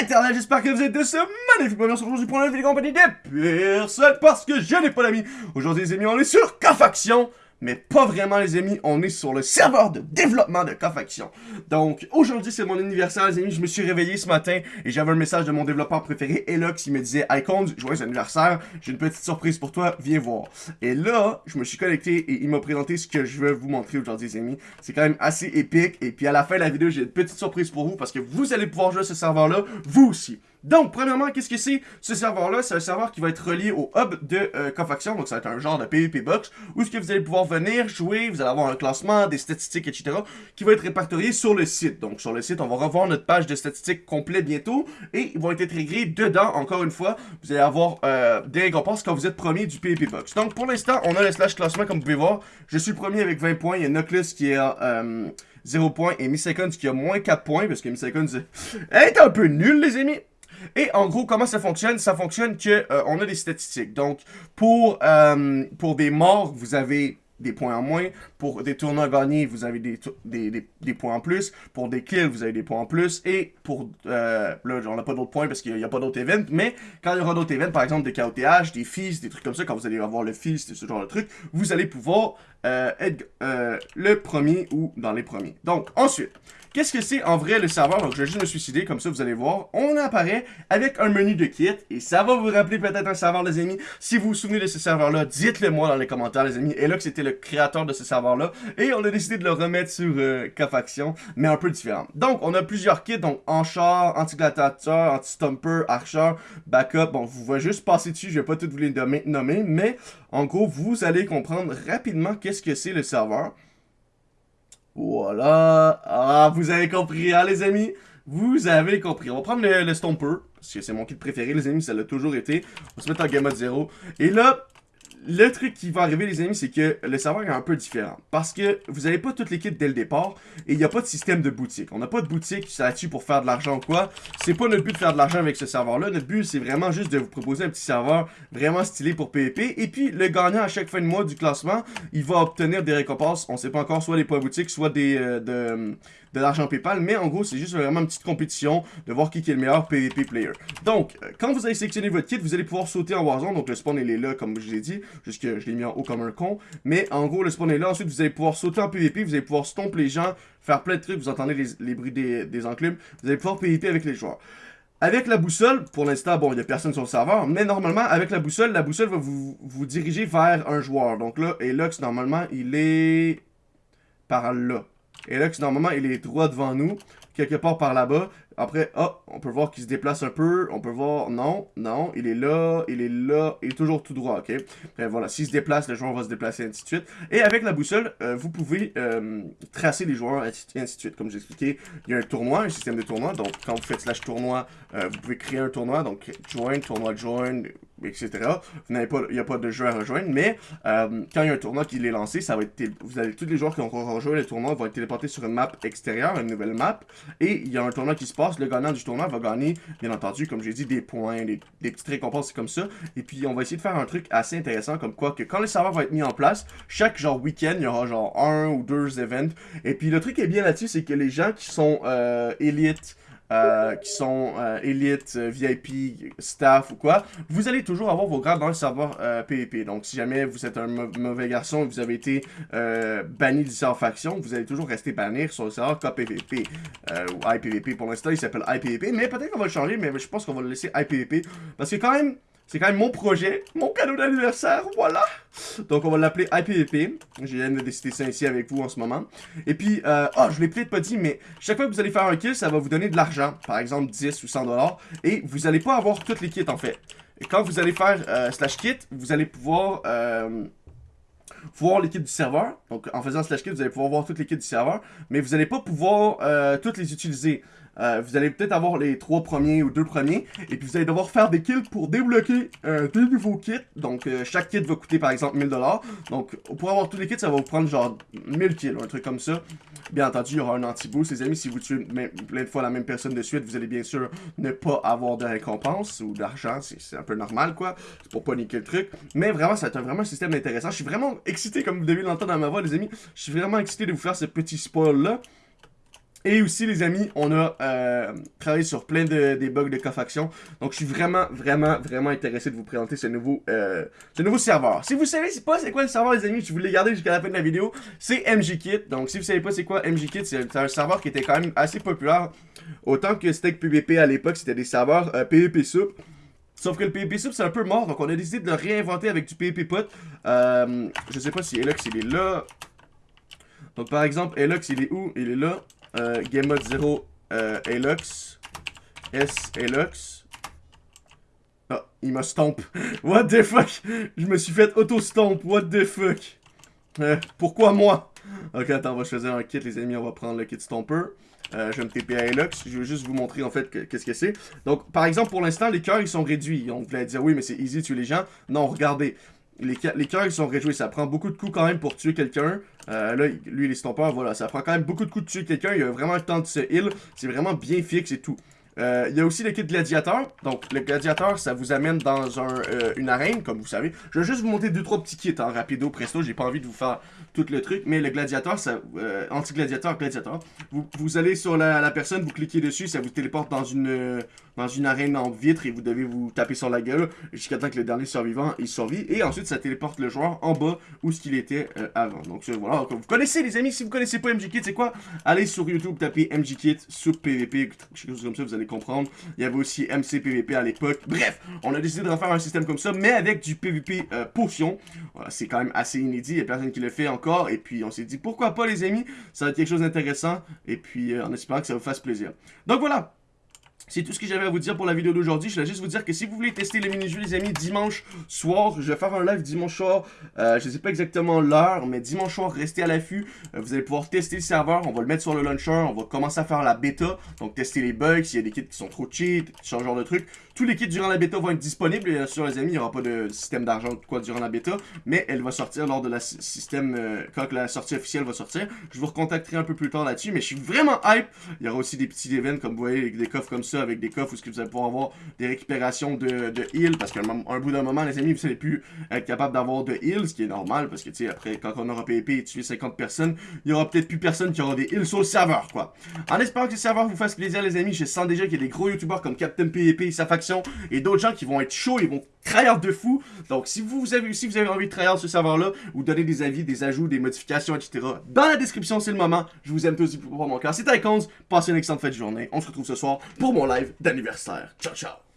l'éternel, j'espère que vous êtes de ce magnifique moment aujourd'hui pour une vidéo compagnie des personnes parce que je n'ai pas d'amis. Aujourd'hui les amis, on est sur K-Faction mais pas vraiment les amis, on est sur le serveur de développement de K-Faction. Donc aujourd'hui c'est mon anniversaire les amis, je me suis réveillé ce matin et j'avais un message de mon développeur préféré, Elox, il me disait « Icons, joyeux anniversaire, j'ai une petite surprise pour toi, viens voir. » Et là, je me suis connecté et il m'a présenté ce que je veux vous montrer aujourd'hui les amis. C'est quand même assez épique et puis à la fin de la vidéo, j'ai une petite surprise pour vous parce que vous allez pouvoir jouer à ce serveur là, vous aussi. Donc, premièrement, qu'est-ce que c'est ce serveur-là? C'est un serveur qui va être relié au hub de euh, donc ça va être un genre de PvP box, où ce que vous allez pouvoir venir jouer, vous allez avoir un classement, des statistiques, etc., qui va être répertorié sur le site. Donc, sur le site, on va revoir notre page de statistiques complète bientôt, et ils vont être intégrés dedans, encore une fois, vous allez avoir euh, des récompenses quand vous êtes premier du PvP box. Donc, pour l'instant, on a le slash classement, comme vous pouvez voir. Je suis premier avec 20 points, il y a Noclus qui est à 0 euh, points, et Miss qui a moins 4 points, parce que Miss Seconds est un peu nul, les amis. Et en gros, comment ça fonctionne? Ça fonctionne que euh, on a des statistiques. Donc, pour, euh, pour des morts, vous avez des points en moins. Pour des tournois gagnés, vous avez des, des, points en plus. Pour des kills, vous avez des points en plus. Et pour... Euh, là, on n'a pas d'autres points parce qu'il n'y a, pas d'autres events. Mais quand il y aura d'autres events, par exemple des KOTH, des feasts, des trucs comme ça, quand vous allez avoir le feast, ce genre de truc, vous allez pouvoir être le premier ou dans les premiers. Donc, ensuite... Qu'est-ce que c'est en vrai le serveur? Donc, je vais juste me suicider, comme ça, vous allez voir. On apparaît avec un menu de kit, et ça va vous rappeler peut-être un serveur, les amis. Si vous vous souvenez de ce serveur-là, dites-le moi dans les commentaires, les amis. Et là, que c'était le créateur de ce serveur-là, et on a décidé de le remettre sur euh, K-Faction, mais un peu différent. Donc, on a plusieurs kits, donc Anchar, Anti-Gladiateur, Anti-Stumper, Archer, Backup. Bon, vous voyez juste passer dessus, je vais pas tout vous les nommer, mais en gros, vous allez comprendre rapidement qu'est-ce que c'est le serveur. Voilà. Ah, vous avez compris, hein, les amis? Vous avez compris. On va prendre le, le Stomper, parce que c'est mon kit préféré, les amis, ça l'a toujours été. On va se mettre en gamma 0. Et là, le truc qui va arriver, les amis, c'est que le serveur est un peu différent. Parce que vous n'avez pas toutes les kits dès le départ et il n'y a pas de système de boutique. On n'a pas de boutique là-dessus pour faire de l'argent ou quoi. C'est pas notre but de faire de l'argent avec ce serveur-là. Notre but, c'est vraiment juste de vous proposer un petit serveur vraiment stylé pour PvP. Et puis, le gagnant à chaque fin de mois du classement, il va obtenir des récompenses. On sait pas encore, soit des points boutiques, soit des... Euh, de, de l'argent PayPal, mais en gros, c'est juste vraiment une petite compétition de voir qui est le meilleur PvP player. Donc, euh, quand vous allez sélectionner votre kit, vous allez pouvoir sauter en Warzone, donc le spawn il est là, comme je l'ai dit, juste que je l'ai mis en haut comme un con, mais en gros, le spawn est là, ensuite vous allez pouvoir sauter en PvP, vous allez pouvoir stomp les gens, faire plein de trucs, vous entendez les, bruits des, des enclumes, vous allez pouvoir PvP avec les joueurs. Avec la boussole, pour l'instant, bon, il n'y a personne sur le serveur, mais normalement, avec la boussole, la boussole va vous, vous diriger vers un joueur. Donc là, Elox, normalement, il est par là. Là, normalement, il est droit devant nous, quelque part par là-bas. Après, oh, on peut voir qu'il se déplace un peu. On peut voir, non, non, il est là, il est là, il est toujours tout droit, ok? Après, voilà, s'il se déplace, le joueur va se déplacer, ainsi de suite. Et avec la boussole, euh, vous pouvez euh, tracer les joueurs, ainsi de suite. Comme j'ai expliqué, il y a un tournoi, un système de tournoi. Donc, quand vous faites slash tournoi, euh, vous pouvez créer un tournoi. Donc, join, tournoi join, etc. Vous n'avez pas, il n'y a pas de jeu à rejoindre, mais quand il y a un tournoi qui est lancé, ça va être, vous avez tous les joueurs qui ont rejoint le tournoi vont être téléportés sur une map extérieure, une nouvelle map, et il y a un tournoi qui se passe le gagnant du tournoi va gagner, bien entendu, comme j'ai dit, des points, des, petites récompenses comme ça. Et puis, on va essayer de faire un truc assez intéressant, comme quoi que quand le serveur va être mis en place, chaque genre week-end, il y aura genre un ou deux events. Et puis, le truc qui est bien là-dessus, c'est que les gens qui sont euh, élites, euh, qui sont euh, élite, euh, VIP, staff ou quoi, vous allez toujours avoir vos grades dans le serveur PvP. Donc, si jamais vous êtes un mauvais garçon et vous avez été banni du serveur faction, vous allez toujours rester banni sur le serveur KPVP ou IPVP. Pour l'instant, il s'appelle IPVP, mais peut-être qu'on va le changer, mais je pense qu'on va le laisser IPVP. Parce que quand même, c'est quand même mon projet, mon cadeau d'anniversaire, voilà. Donc on va l'appeler IPVP. Je viens de décider ça ici avec vous en ce moment. Et puis, euh, oh, je l'ai peut-être pas dit, mais chaque fois que vous allez faire un kill, ça va vous donner de l'argent. Par exemple, 10 ou 100 dollars. Et vous allez pas avoir toutes les kits en fait. Et quand vous allez faire euh, slash kit, vous allez pouvoir... Euh, voir les kits du serveur. Donc, en faisant slash kit, vous allez pouvoir voir toutes les kits du serveur. Mais vous n'allez pas pouvoir euh, toutes les utiliser. Euh, vous allez peut-être avoir les trois premiers ou deux premiers. Et puis vous allez devoir faire des kills pour débloquer euh, des nouveaux kits. Donc euh, chaque kit va coûter par exemple 1000$. Donc pour avoir tous les kits, ça va vous prendre genre 1000 kills, un truc comme ça. Bien entendu, il y aura un anti-boost, les amis. Si vous tuez plein de fois la même personne de suite, vous allez bien sûr ne pas avoir de récompense ou d'argent. C'est un peu normal, quoi. C'est pour pas niquer le truc. Mais vraiment, c'est vraiment un système intéressant. Je suis vraiment excité, comme vous devez l'entendre dans ma voix, les amis. Je suis vraiment excité de vous faire ce petit spoil-là. Et aussi, les amis, on a euh, travaillé sur plein de des bugs de cofaction. Donc, je suis vraiment, vraiment, vraiment intéressé de vous présenter ce nouveau, euh, ce nouveau serveur. Si vous savez pas c'est quoi le serveur, les amis, je voulais garder jusqu'à la fin de la vidéo, c'est MGKit. Donc, si vous savez pas c'est quoi MGKit, c'est un serveur qui était quand même assez populaire. Autant que Steak PvP à l'époque, c'était des serveurs euh, PvP soup. Sauf que le PvP soup, c'est un peu mort, donc on a décidé de le réinventer avec du PvP pot. Euh, je sais pas si Elox, il est là. Donc, par exemple, Elox, il est où? Il est là. Euh, Game Mode 0, euh, Elox. S, Elox. Ah, il m'a stomp. What the fuck? Je me suis fait auto-stomp. What the fuck? Euh, pourquoi moi? Ok, attends, on va choisir un kit, les amis. On va prendre le kit Stomper. Euh, je vais me TP à Elox. Je vais juste vous montrer en fait qu'est-ce que c'est. Donc, par exemple, pour l'instant, les cœurs ils sont réduits. On voulait dire oui, mais c'est easy tuer les gens. Non, regardez. Les, cœurs ils sont réduits. Ça prend beaucoup de coups quand même pour tuer quelqu'un. Euh, là, lui, les stompeurs, voilà. Ça prend quand même beaucoup de coups de tuer quelqu'un. Il a vraiment le temps de se heal. C'est vraiment bien fixe et tout. Euh, il y a aussi le kit gladiateur. Donc, le gladiateur, ça vous amène dans euh, une arène, comme vous savez. Je vais juste vous montrer deux trois petits kits en rapido, presto. J'ai pas envie de vous faire tout le truc. Mais le gladiateur, ça, euh, anti-gladiateur, gladiateur. Vous, allez sur la, personne, vous cliquez dessus, ça vous téléporte dans une, dans une arène en vitre et vous devez vous taper sur la gueule jusqu'à temps que le dernier survivant il survit. Et ensuite, ça téléporte le joueur en bas où ce qu'il était avant. Donc, voilà. vous connaissez, les amis, si vous connaissez pas MGKit, c'est quoi? Allez sur YouTube, tapez MGKit, sous PVP, quelque chose comme ça, vous allez comprendre. Il y avait aussi MC PVP à l'époque. Bref, on a décidé de refaire un système comme ça, mais avec du PVP euh, potion. c'est quand même assez inédit, il n'y a personne qui le fait encore. Et puis on s'est dit, pourquoi pas les amis, ça va être quelque chose d'intéressant. Et puis euh, en espérant que ça vous fasse plaisir. Donc voilà, c'est tout ce que j'avais à vous dire pour la vidéo d'aujourd'hui. Je voulais juste vous dire que si vous voulez tester les mini-jeux, les amis, dimanche soir, je vais faire un live dimanche soir. Euh, je ne sais pas exactement l'heure, mais dimanche soir, restez à l'affût. Euh, vous allez pouvoir tester le serveur. On va le mettre sur le launcher. On va commencer à faire la bêta. Donc, tester les bugs, s'il y a des kits qui sont trop cheat, ce genre de trucs. Tous les kits durant la bêta vont être disponibles. Bien sûr, les amis, il n'y aura pas de système d'argent quoi durant la bêta. Mais elle va sortir lors de la système, euh, quand la sortie officielle va sortir. Je vous recontacterai un peu plus tard là-dessus. Mais je suis vraiment hype. Il y aura aussi des petits events, comme vous voyez, des coffres comme ça, avec des coffres où vous allez pouvoir avoir des récupérations de, de heal. Parce qu'à un, bout d'un moment, les amis, vous n'allez plus être capable d'avoir de heal, ce qui est normal. Parce que, tu sais, après, quand on aura PvP et tué 50 personnes, il y aura peut-être plus personne qui aura des heals sur le serveur, quoi. En espérant que le serveur vous fasse plaisir, les amis, je sens déjà qu'il y a des gros youtubeurs comme Captain PvP et et d'autres gens qui vont être chauds, ils vont trahir de fou. Donc, si vous avez, si vous avez envie de trahir ce serveur-là, ou donner des avis, des ajouts, des modifications, etc., dans la description, c'est le moment. Je vous aime tous pour mon cœur. C'était Icons. Passez une excellente fête de journée. On se retrouve ce soir pour mon live d'anniversaire. Ciao, ciao.